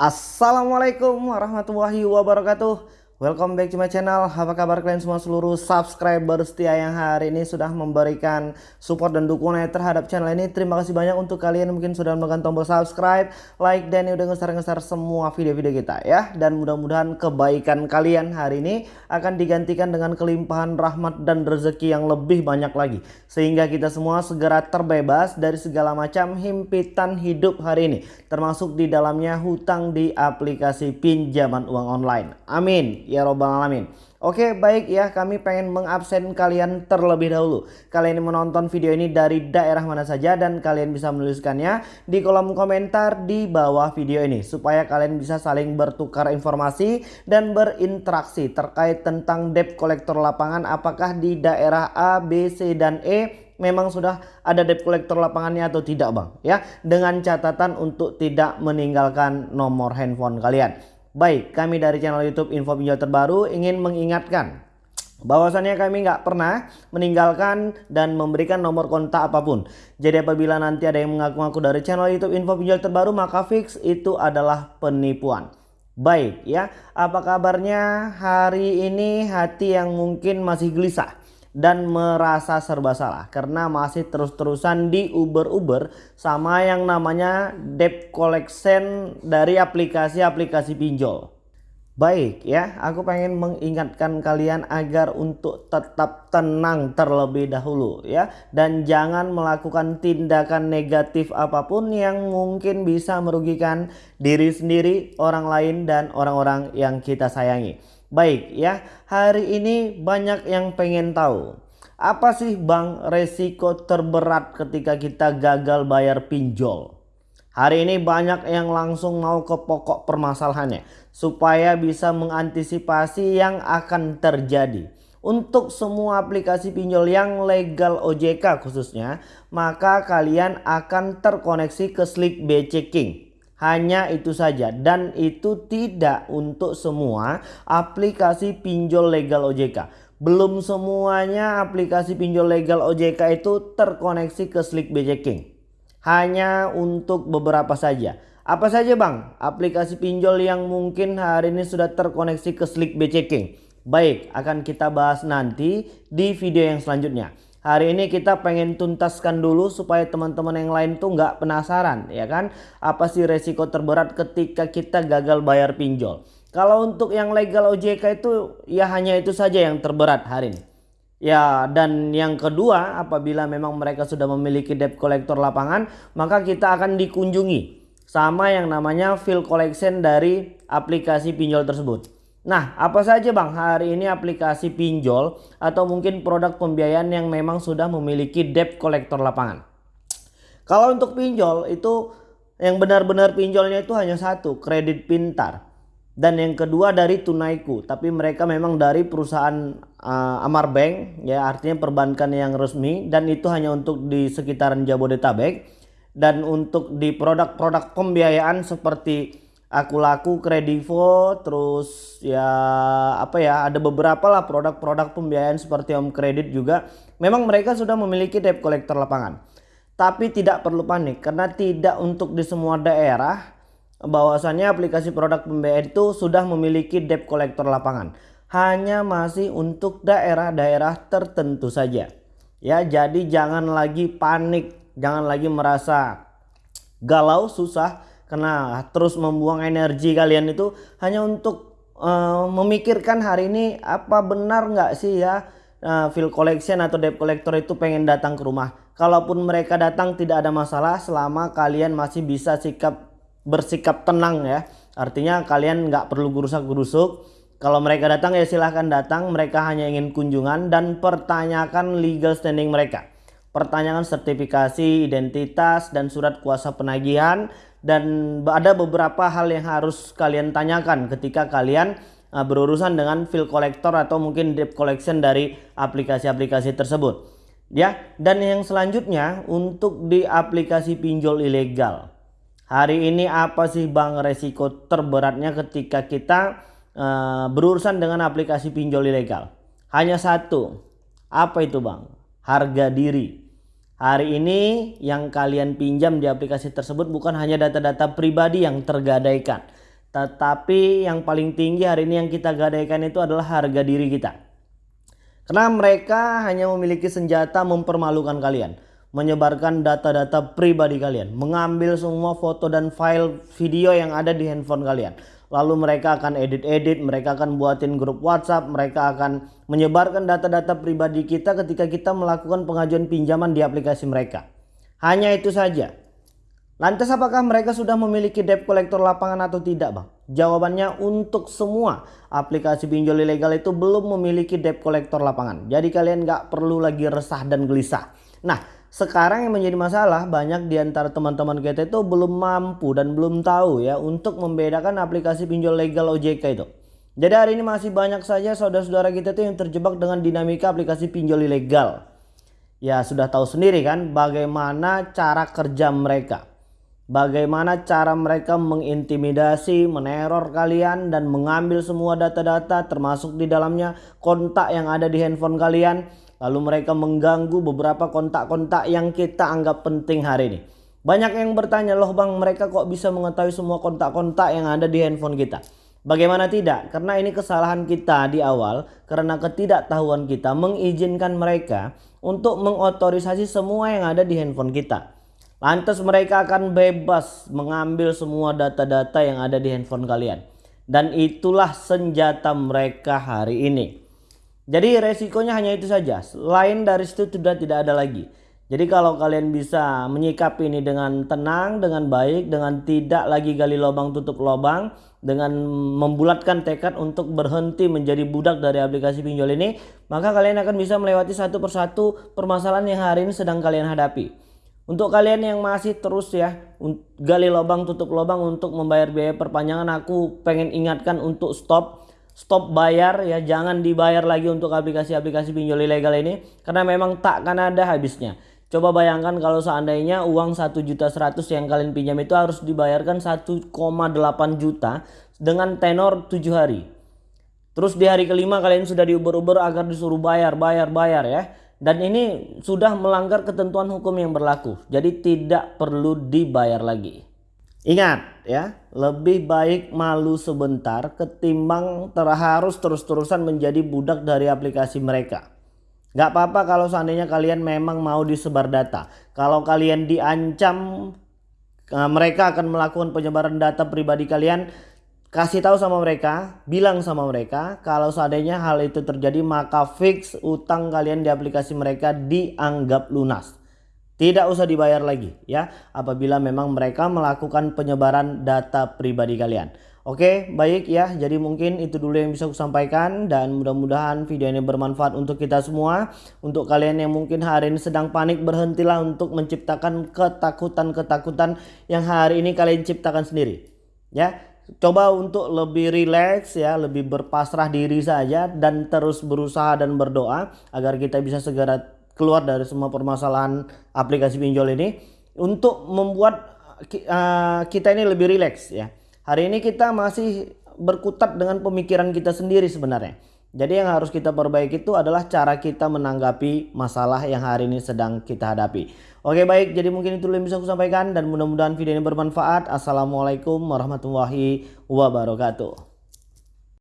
Assalamualaikum warahmatullahi wabarakatuh Welcome back to my channel. Apa kabar kalian semua seluruh subscriber setia yang hari ini sudah memberikan support dan dukungan terhadap channel ini? Terima kasih banyak untuk kalian yang mungkin sudah menekan tombol subscribe Like dan udah ngeser-ngeser semua video-video kita ya. Dan mudah-mudahan kebaikan kalian hari ini akan digantikan dengan kelimpahan rahmat dan rezeki yang lebih banyak lagi. Sehingga kita semua segera terbebas dari segala macam himpitan hidup hari ini Termasuk di dalamnya hutang di aplikasi pinjaman uang online. Amin ya robbal alamin. Oke baik ya kami pengen mengabsen kalian terlebih dahulu. Kalian menonton video ini dari daerah mana saja dan kalian bisa menuliskannya di kolom komentar di bawah video ini. Supaya kalian bisa saling bertukar informasi dan berinteraksi terkait tentang debt kolektor lapangan apakah di daerah A, B, C, dan E memang sudah ada debt kolektor lapangannya atau tidak bang ya dengan catatan untuk tidak meninggalkan nomor handphone kalian Baik, kami dari channel YouTube Info Pinjol Terbaru ingin mengingatkan bahwasannya kami nggak pernah meninggalkan dan memberikan nomor kontak apa pun. Jadi apabila nanti ada yang mengaku-ngaku dari channel YouTube Info Pinjol Terbaru maka fix itu adalah penipuan. Baik ya, apa kabarnya hari ini hati yang mungkin masih gelisah dan merasa serba salah karena masih terus-terusan di Uber-Uber sama yang namanya debt collection dari aplikasi-aplikasi pinjol. Baik ya, aku pengen mengingatkan kalian agar untuk tetap tenang terlebih dahulu ya dan jangan melakukan tindakan negatif apa pun yang mungkin bisa merugikan diri sendiri, orang lain dan orang-orang yang kita sayangi. Baik ya, hari ini banyak yang pengen tahu. Apa sih bang resiko terberat ketika kita gagal bayar pinjol? Hari ini banyak yang langsung mau ke pokok permasalahannya. Supaya bisa mengantisipasi yang akan terjadi. Untuk semua aplikasi pinjol yang legal OJK khususnya. Maka kalian akan terkoneksi ke Slick BC King. Hanya itu saja dan itu tidak untuk semua aplikasi pinjol legal OJK. Belum semuanya aplikasi pinjol legal OJK itu terkoneksi ke Slick BJ King. Hanya untuk beberapa saja. Apa saja bang aplikasi pinjol yang mungkin hari ini sudah terkoneksi ke Slick BJ King? Baik akan kita bahas nanti di video yang selanjutnya. Hari ini kita pengen tuntaskan dulu supaya teman-teman yang lain tuh nggak penasaran ya kan. Apa sih resiko terberat ketika kita gagal bayar pinjol. Kalau untuk yang legal OJK itu ya hanya itu saja yang terberat hari ini. Ya dan yang kedua apabila memang mereka sudah memiliki debt collector lapangan maka kita akan dikunjungi sama yang namanya fill collection dari aplikasi pinjol tersebut. Nah, apa saja Bang hari ini aplikasi pinjol atau mungkin produk pembiayaan yang memang sudah memiliki debt collector lapangan? Kalau untuk pinjol itu yang benar-benar pinjolnya itu hanya satu, kredit pintar. Dan yang kedua dari Tunaiku, tapi mereka memang dari perusahaan uh, Amar Bank ya, artinya perbankan yang resmi dan itu hanya untuk di sekitaran Jabodetabek dan untuk di produk-produk pembiayaan seperti aku laku kredivo terus ya apa ya ada beberapa lah produk-produk pembiayaan seperti Om Kredit juga. Memang mereka sudah memiliki debt collector lapangan. Tapi tidak perlu panik karena tidak untuk di semua daerah bahwasannya aplikasi produk pembiayaan itu sudah memiliki debt collector lapangan. Hanya masih untuk daerah-daerah tertentu saja. Ya jadi jangan lagi panik jangan lagi merasa galau susah karena terus membuang energi kalian itu hanya untuk uh, memikirkan hari ini apa benar nggak sih ya uh, collection atau debt collector itu pengen datang ke rumah. Kalaupun mereka datang tidak ada masalah selama kalian masih bisa sikap bersikap tenang ya. Artinya kalian nggak perlu gerusak-gerusuk. Kalau mereka datang ya silahkan datang. Mereka hanya ingin kunjungan dan pertanyakan legal standing mereka. Pertanyakan sertifikasi, identitas, dan surat kuasa penagihan dan ada beberapa hal yang harus kalian tanyakan ketika kalian uh, berurusan dengan fill collector atau mungkin debt collection dari aplikasi-aplikasi tersebut. Ya, dan yang selanjutnya untuk di aplikasi pinjol ilegal. Hari ini apa sih Bang resiko terberatnya ketika kita uh, berurusan dengan aplikasi pinjol ilegal? Hanya satu. Apa itu Bang? Harga diri. Hari ini yang kalian pinjam di aplikasi tersebut bukan hanya data-data pribadi yang tergadaikan. Tetapi yang paling tinggi hari ini yang kita gadaikan itu adalah harga diri kita. Karena mereka hanya memiliki senjata mempermalukan kalian. Menyebarkan data-data pribadi kalian. Mengambil semua foto dan file video yang ada di handphone kalian lalu mereka akan edit-edit, mereka akan buatin grup WhatsApp, mereka akan menyebarkan data-data pribadi kita ketika kita melakukan pengajuan pinjaman di aplikasi mereka. Hanya itu saja. Lantas apakah mereka sudah memiliki debt collector lapangan atau tidak bang? Jawabannya untuk semua aplikasi pinjol ilegal itu belum memiliki debt collector lapangan. Jadi kalian nggak perlu lagi resah dan gelisah. Nah sekarang yang menjadi masalah banyak di antara teman-teman kita itu belum mampu dan belum tahu ya untuk membedakan aplikasi pinjol legal OJK itu. Jadi hari ini masih banyak saja saudara-saudara kita itu yang terjebak dengan dinamika aplikasi pinjol ilegal. Ya sudah tahu sendiri kan bagaimana cara kerja mereka. Bagaimana cara mereka mengintimidasi, meneror kalian dan mengambil semua data-data termasuk di dalamnya kontak yang ada di handphone kalian Lalu mereka mengganggu beberapa kontak-kontak yang kita anggap penting hari ini. Banyak yang bertanya, loh bang mereka kok bisa mengetahui semua kontak-kontak yang ada di handphone kita? Bagaimana tidak? Karena ini kesalahan kita di awal karena ketidaktahuan kita mengizinkan mereka untuk mengotorisasi semua yang ada di handphone kita. Lantas mereka akan bebas mengambil semua data-data yang ada di handphone kalian. Dan itulah senjata mereka hari ini. Jadi resikonya hanya itu saja. Lain dari situ sudah tidak ada lagi. Jadi kalau kalian bisa menyikapi ini dengan tenang, dengan baik, dengan tidak lagi gali lubang tutup lubang, dengan membulatkan tekad untuk berhenti menjadi budak dari aplikasi pinjol ini, maka kalian akan bisa melewati satu persatu permasalahan yang hari ini sedang kalian hadapi. Untuk kalian yang masih terus ya gali lubang tutup lubang untuk membayar biaya perpanjangan, aku pengen ingatkan untuk stop stop bayar ya jangan dibayar lagi untuk aplikasi-aplikasi pinjol ilegal ini karena memang tak akan ada habisnya. Coba bayangkan kalau seandainya uang 1 juta 100 yang kalian pinjam itu harus dibayarkan 1,8 juta dengan tenor 7 hari. Terus di hari kelima kalian sudah diuber-uber agar disuruh bayar bayar bayar ya. Dan ini sudah melanggar ketentuan hukum yang berlaku. Jadi tidak perlu dibayar lagi Ingat ya, lebih baik malu sebentar ketimbang terharus terus-terusan menjadi budak dari aplikasi mereka. Gak apa-apa kalau seandainya kalian memang mau disebar data. Kalau kalian diancam eh, mereka akan melakukan penyebaran data pribadi kalian, kasih tahu sama mereka, bilang sama mereka kalau seandainya hal itu terjadi maka fix utang kalian di aplikasi mereka dianggap lunas. Tidak usah dibayar lagi ya apabila memang mereka melakukan penyebaran data pribadi kalian. Oke baik ya jadi mungkin itu dulu yang bisa aku sampaikan dan mudah-mudahan video ini bermanfaat untuk kita semua. Untuk kalian yang mungkin hari ini sedang panik berhentilah untuk menciptakan ketakutan-ketakutan yang hari ini kalian ciptakan sendiri. Ya coba untuk lebih rileks ya lebih berpasrah diri saja dan terus berusaha dan berdoa agar kita bisa segera keluar dari semua permasalahan aplikasi pinjol ini untuk membuat uh, kita ini lebih rileks ya. Hari ini kita masih berkutat dengan pemikiran kita sendiri sebenarnya. Jadi yang harus kita perbaiki itu adalah cara kita menanggapi masalah yang hari ini sedang kita hadapi. Oke baik, jadi mungkin itu yang bisa aku sampaikan dan mudah-mudahan video ini bermanfaat. Assalamualaikum warahmatullahi wabarakatuh.